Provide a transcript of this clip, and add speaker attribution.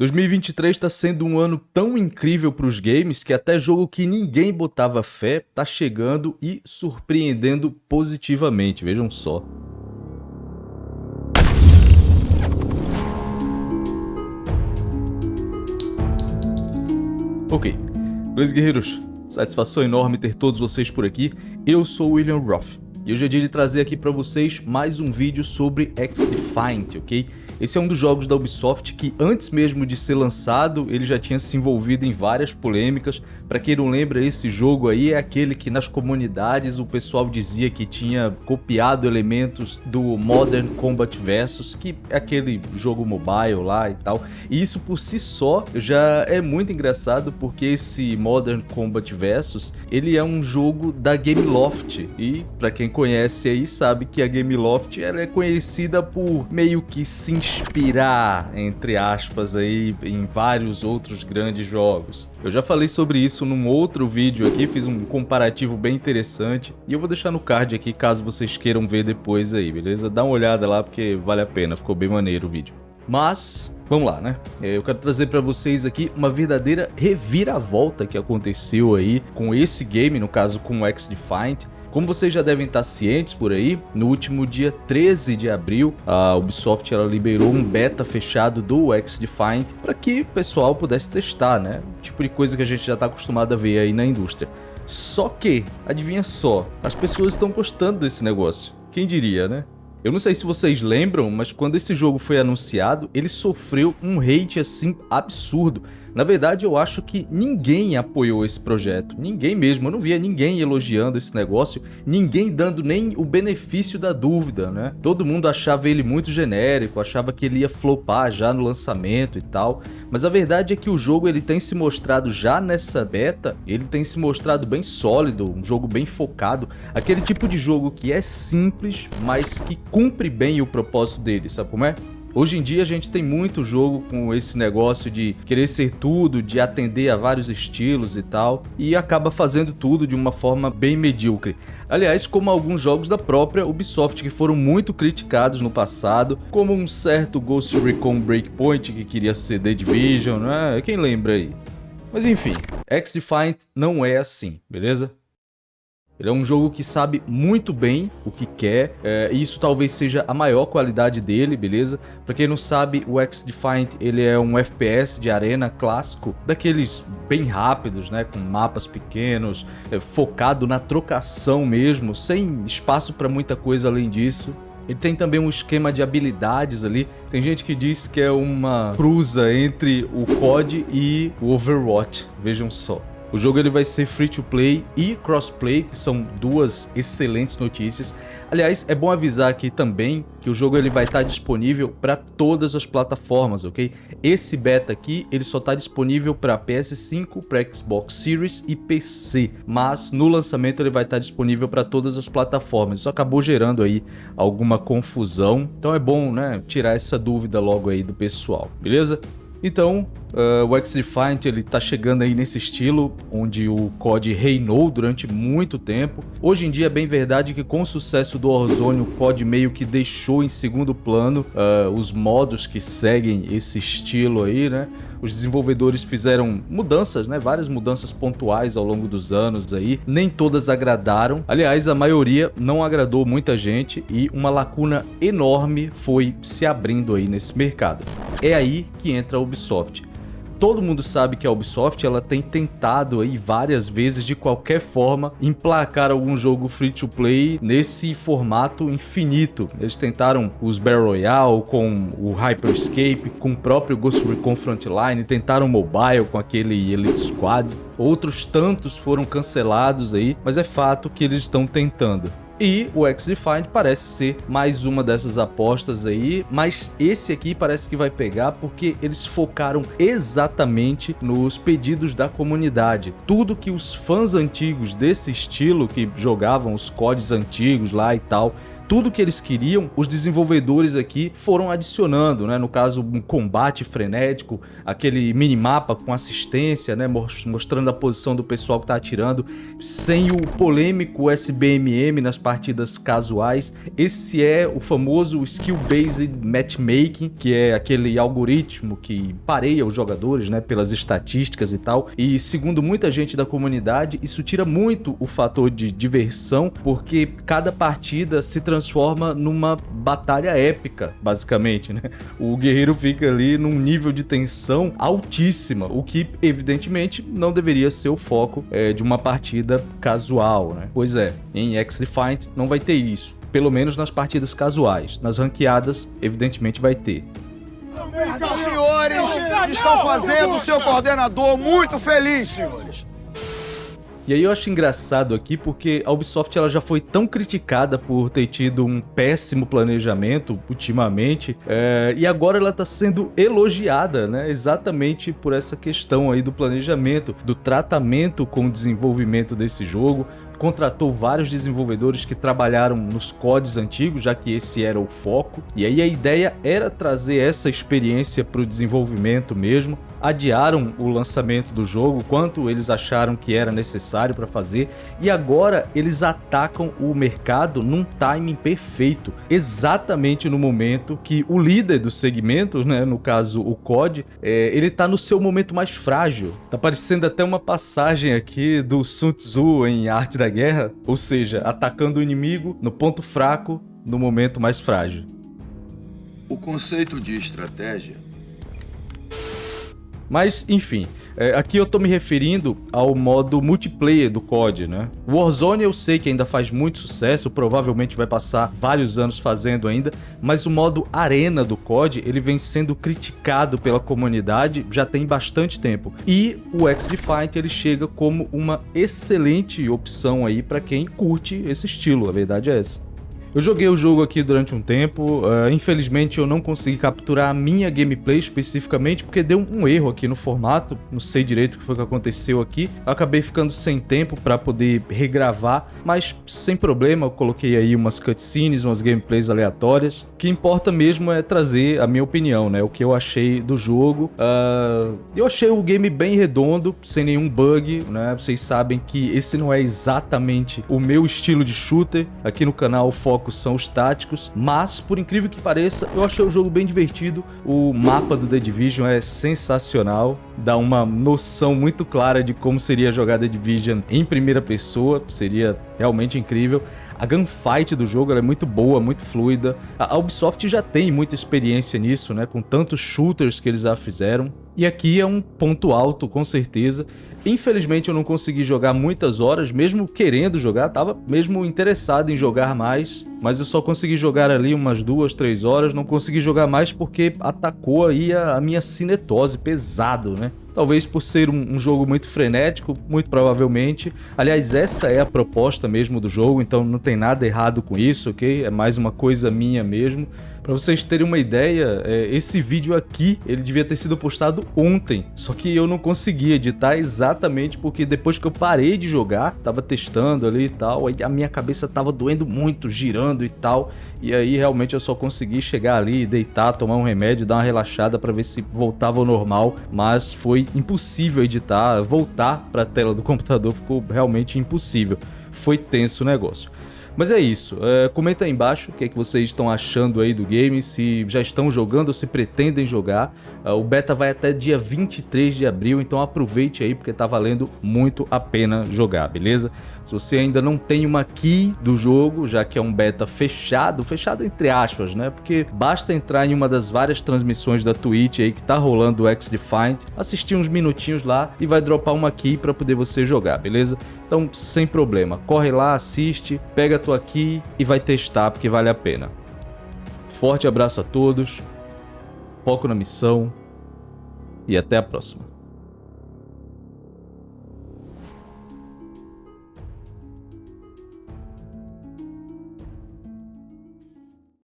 Speaker 1: 2023 está sendo um ano tão incrível para os games que até jogo que ninguém botava fé está chegando e surpreendendo positivamente, vejam só. Ok, beleza guerreiros? Satisfação enorme ter todos vocês por aqui. Eu sou o William Roth e hoje é dia de trazer aqui para vocês mais um vídeo sobre X-Defiant, ok? Esse é um dos jogos da Ubisoft que antes mesmo de ser lançado, ele já tinha se envolvido em várias polêmicas. Para quem não lembra, esse jogo aí é aquele que nas comunidades o pessoal dizia que tinha copiado elementos do Modern Combat Versus, que é aquele jogo mobile lá e tal. E isso por si só já é muito engraçado porque esse Modern Combat Versus, ele é um jogo da Gameloft. E para quem conhece aí sabe que a Gameloft ela é conhecida por meio que se inspirar, entre aspas, aí em vários outros grandes jogos. Eu já falei sobre isso num outro vídeo aqui, fiz um comparativo bem interessante e eu vou deixar no card aqui caso vocês queiram ver depois aí, beleza? Dá uma olhada lá porque vale a pena, ficou bem maneiro o vídeo. Mas, vamos lá, né? É, eu quero trazer para vocês aqui uma verdadeira reviravolta que aconteceu aí com esse game, no caso com o X-Defiant, como vocês já devem estar cientes por aí, no último dia 13 de abril, a Ubisoft ela liberou um beta fechado do X-Defiant para que o pessoal pudesse testar, né? O tipo de coisa que a gente já está acostumado a ver aí na indústria. Só que, adivinha só, as pessoas estão gostando desse negócio. Quem diria, né? Eu não sei se vocês lembram, mas quando esse jogo foi anunciado, ele sofreu um hate assim absurdo. Na verdade, eu acho que ninguém apoiou esse projeto, ninguém mesmo, eu não via ninguém elogiando esse negócio, ninguém dando nem o benefício da dúvida, né? Todo mundo achava ele muito genérico, achava que ele ia flopar já no lançamento e tal, mas a verdade é que o jogo ele tem se mostrado já nessa beta, ele tem se mostrado bem sólido, um jogo bem focado, aquele tipo de jogo que é simples, mas que cumpre bem o propósito dele, sabe como é? Hoje em dia a gente tem muito jogo com esse negócio de querer ser tudo, de atender a vários estilos e tal, e acaba fazendo tudo de uma forma bem medíocre. Aliás, como alguns jogos da própria Ubisoft que foram muito criticados no passado, como um certo Ghost Recon Breakpoint que queria ser The Division, né? Quem lembra aí? Mas enfim, X-Defiant não é assim, beleza? Ele é um jogo que sabe muito bem o que quer, é, e isso talvez seja a maior qualidade dele, beleza? Pra quem não sabe, o X-Defiant ele é um FPS de arena clássico, daqueles bem rápidos, né? Com mapas pequenos, é, focado na trocação mesmo, sem espaço para muita coisa além disso. Ele tem também um esquema de habilidades ali. Tem gente que diz que é uma cruza entre o COD e o Overwatch. Vejam só. O jogo ele vai ser free to play e crossplay, que são duas excelentes notícias. Aliás, é bom avisar aqui também que o jogo ele vai estar disponível para todas as plataformas, ok? Esse beta aqui ele só está disponível para PS5, para Xbox Series e PC, mas no lançamento ele vai estar disponível para todas as plataformas. Isso acabou gerando aí alguma confusão, então é bom, né, tirar essa dúvida logo aí do pessoal, beleza? Então, uh, o X-Defiant ele tá chegando aí nesse estilo, onde o COD reinou durante muito tempo. Hoje em dia é bem verdade que com o sucesso do Warzone, o COD meio que deixou em segundo plano uh, os modos que seguem esse estilo aí, né? Os desenvolvedores fizeram mudanças, né? Várias mudanças pontuais ao longo dos anos aí. Nem todas agradaram. Aliás, a maioria não agradou muita gente e uma lacuna enorme foi se abrindo aí nesse mercado. É aí que entra a Ubisoft todo mundo sabe que a Ubisoft ela tem tentado aí várias vezes de qualquer forma emplacar algum jogo free to play nesse formato infinito. Eles tentaram os Battle Royale com o Hyperscape, com o próprio Ghost Recon Frontline, tentaram mobile com aquele Elite Squad. Outros tantos foram cancelados aí, mas é fato que eles estão tentando. E o X-Defined parece ser mais uma dessas apostas aí, mas esse aqui parece que vai pegar porque eles focaram exatamente nos pedidos da comunidade. Tudo que os fãs antigos desse estilo, que jogavam os códigos antigos lá e tal, tudo que eles queriam, os desenvolvedores aqui foram adicionando, né? No caso, um combate frenético, aquele minimapa com assistência, né? Mostrando a posição do pessoal que tá atirando, sem o polêmico SBMM nas partidas casuais. Esse é o famoso Skill-Based Matchmaking, que é aquele algoritmo que pareia os jogadores, né? Pelas estatísticas e tal. E segundo muita gente da comunidade, isso tira muito o fator de diversão, porque cada partida se transforma numa batalha épica, basicamente, né? O guerreiro fica ali num nível de tensão altíssima, o que evidentemente não deveria ser o foco é, de uma partida casual, né? Pois é, em X-Defiant não vai ter isso, pelo menos nas partidas casuais. Nas ranqueadas, evidentemente vai ter.
Speaker 2: Os senhores estão fazendo o seu coordenador muito feliz, senhores.
Speaker 1: E aí eu acho engraçado aqui porque a Ubisoft ela já foi tão criticada por ter tido um péssimo planejamento ultimamente, é, e agora ela está sendo elogiada, né? Exatamente por essa questão aí do planejamento, do tratamento com o desenvolvimento desse jogo, contratou vários desenvolvedores que trabalharam nos CODs antigos, já que esse era o foco. E aí a ideia era trazer essa experiência para o desenvolvimento mesmo. Adiaram o lançamento do jogo, quanto eles acharam que era necessário para fazer, e agora eles atacam o mercado num timing perfeito, exatamente no momento que o líder do segmento, né, no caso o COD, é, ele está no seu momento mais frágil. Tá parecendo até uma passagem aqui do Sun Tzu em Arte da guerra, ou seja, atacando o inimigo no ponto fraco, no momento mais frágil.
Speaker 2: O conceito de estratégia.
Speaker 1: Mas, enfim, é, aqui eu tô me referindo ao modo multiplayer do COD, né? Warzone eu sei que ainda faz muito sucesso, provavelmente vai passar vários anos fazendo ainda, mas o modo arena do COD, ele vem sendo criticado pela comunidade já tem bastante tempo. E o X-Defiant ele chega como uma excelente opção aí para quem curte esse estilo, a verdade é essa. Eu joguei o jogo aqui durante um tempo, uh, infelizmente eu não consegui capturar a minha gameplay especificamente porque deu um erro aqui no formato, não sei direito o que foi que aconteceu aqui, eu acabei ficando sem tempo para poder regravar, mas sem problema, eu coloquei aí umas cutscenes, umas gameplays aleatórias, o que importa mesmo é trazer a minha opinião, né, o que eu achei do jogo, uh, eu achei o game bem redondo, sem nenhum bug, né, vocês sabem que esse não é exatamente o meu estilo de shooter, aqui no canal o foco focos são os táticos, mas por incrível que pareça, eu achei o jogo bem divertido. O mapa do The Division é sensacional, dá uma noção muito clara de como seria jogar The Division em primeira pessoa, seria realmente incrível. A gunfight do jogo é muito boa, muito fluida. A Ubisoft já tem muita experiência nisso, né? Com tantos shooters que eles já fizeram. E aqui é um ponto alto, com certeza. Infelizmente eu não consegui jogar muitas horas, mesmo querendo jogar, tava mesmo interessado em jogar mais, mas eu só consegui jogar ali umas duas, três horas, não consegui jogar mais porque atacou aí a, a minha cinetose pesado, né? Talvez por ser um, um, jogo muito frenético, muito provavelmente. Aliás, essa é a proposta mesmo do jogo, então não tem nada errado com isso, ok? É mais uma coisa minha mesmo. Para vocês terem uma ideia, é, esse vídeo aqui, ele devia ter sido postado ontem, só que eu não consegui editar exatamente porque depois que eu parei de jogar, tava testando ali e tal, aí a minha cabeça tava doendo muito, girando e tal, e aí realmente eu só consegui chegar ali, deitar, tomar um remédio, dar uma relaxada para ver se voltava ao normal, mas foi impossível editar, voltar para a tela do computador ficou realmente impossível. Foi tenso o negócio. Mas é isso, é, comenta aí embaixo o que, é que vocês estão achando aí do game, se já estão jogando ou se pretendem jogar. Uh, o beta vai até dia 23 de abril, então aproveite aí porque tá valendo muito a pena jogar, beleza? Se você ainda não tem uma key do jogo, já que é um beta fechado, fechado entre aspas, né? Porque basta entrar em uma das várias transmissões da Twitch aí que tá rolando o X-Defiant, assistir uns minutinhos lá e vai dropar uma key para poder você jogar, beleza? Então, sem problema, corre lá, assiste, pega a tua key e vai testar porque vale a pena. Forte abraço a todos, foco na missão e até a próxima.